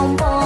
down, boy.